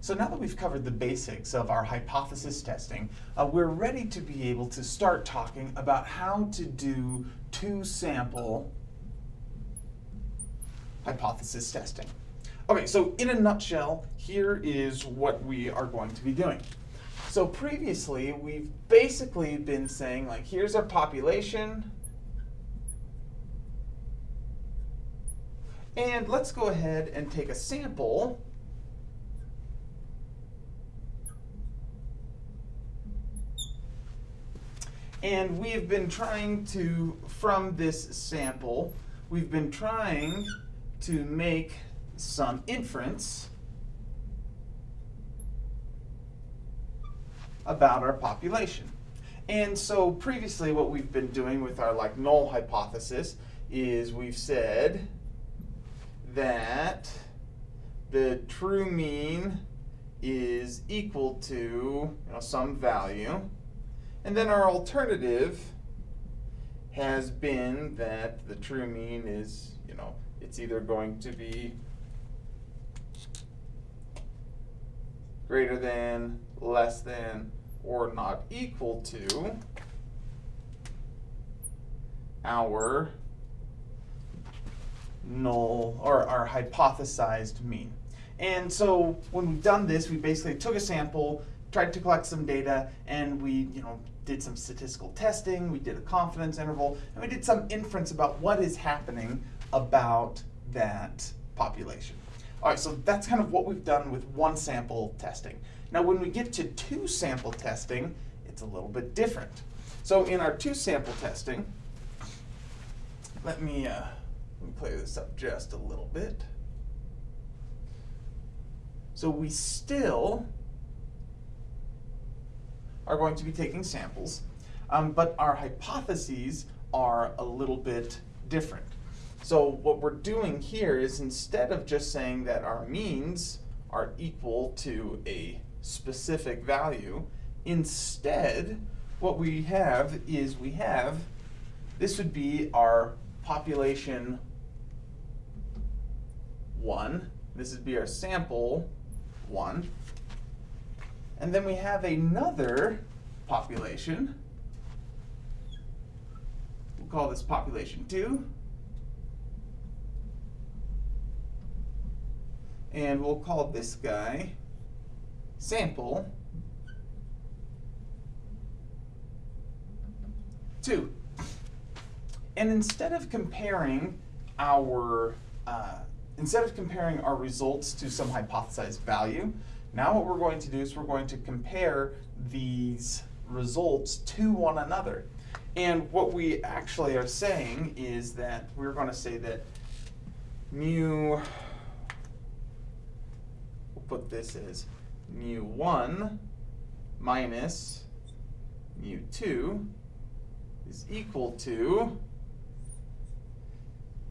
So now that we've covered the basics of our hypothesis testing, uh, we're ready to be able to start talking about how to do two-sample hypothesis testing. Okay, so in a nutshell, here is what we are going to be doing. So previously, we've basically been saying, like, here's our population, and let's go ahead and take a sample And we've been trying to, from this sample, we've been trying to make some inference about our population. And so previously what we've been doing with our like null hypothesis is we've said that the true mean is equal to you know, some value and then our alternative has been that the true mean is, you know, it's either going to be greater than, less than, or not equal to our null or our hypothesized mean. And so when we've done this, we basically took a sample, tried to collect some data, and we, you know, did some statistical testing, we did a confidence interval, and we did some inference about what is happening about that population. All right, so that's kind of what we've done with one sample testing. Now when we get to two sample testing, it's a little bit different. So in our two sample testing, let me, uh, let me play this up just a little bit. So we still are going to be taking samples, um, but our hypotheses are a little bit different. So what we're doing here is instead of just saying that our means are equal to a specific value, instead what we have is we have, this would be our population 1, this would be our sample 1, and then we have another population. We'll call this population 2. And we'll call this guy sample 2. And instead of comparing our uh, instead of comparing our results to some hypothesized value, now what we're going to do is we're going to compare these results to one another. And what we actually are saying is that we're going to say that mu, we'll put this as mu 1 minus mu 2 is equal to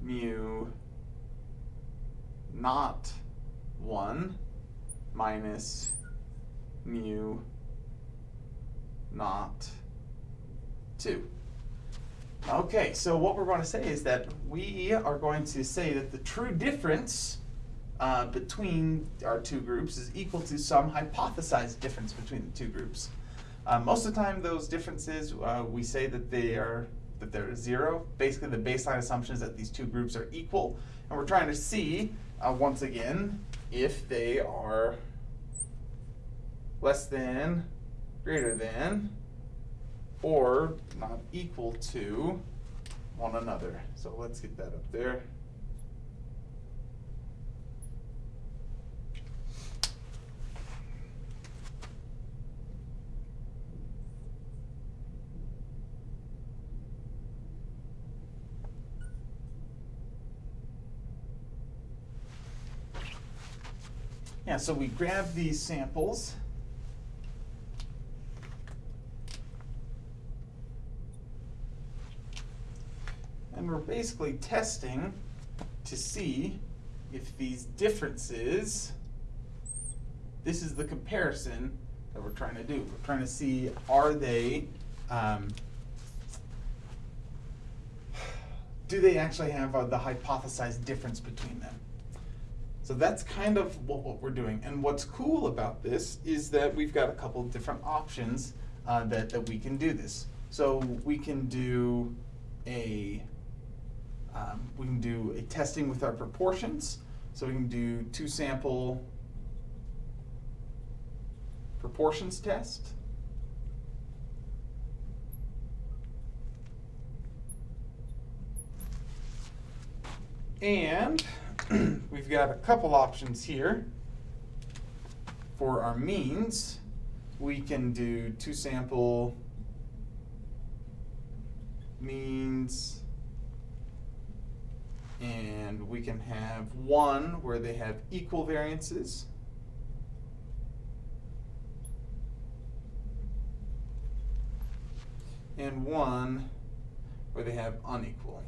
mu not 1 minus mu not 2. Okay, so what we're going to say is that we are going to say that the true difference uh, between our two groups is equal to some hypothesized difference between the two groups. Uh, most of the time, those differences, uh, we say that they are that they're zero. Basically, the baseline assumption is that these two groups are equal, and we're trying to see, uh, once again, if they are less than, greater than, or not equal to one another. So let's get that up there. Yeah, so we grab these samples. We're basically testing to see if these differences, this is the comparison that we're trying to do. We're trying to see are they, um, do they actually have uh, the hypothesized difference between them? So that's kind of what, what we're doing. And what's cool about this is that we've got a couple of different options uh, that, that we can do this. So we can do a um, we can do a testing with our proportions. So we can do two sample proportions test. And we've got a couple options here for our means. We can do two sample means and we can have one where they have equal variances. And one where they have unequal.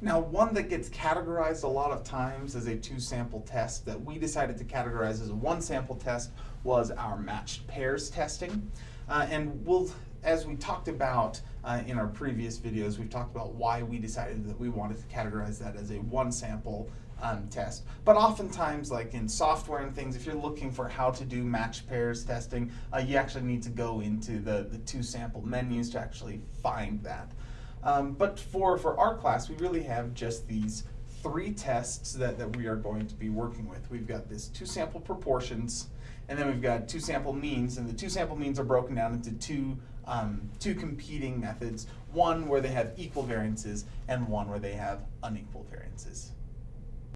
Now, one that gets categorized a lot of times as a two sample test that we decided to categorize as a one sample test was our matched pairs testing. Uh, and we'll, as we talked about uh, in our previous videos, we've talked about why we decided that we wanted to categorize that as a one sample um, test. But oftentimes, like in software and things, if you're looking for how to do matched pairs testing, uh, you actually need to go into the, the two sample menus to actually find that. Um, but for, for our class, we really have just these three tests that, that we are going to be working with. We've got this two sample proportions, and then we've got two sample means, and the two sample means are broken down into two, um, two competing methods, one where they have equal variances, and one where they have unequal variances.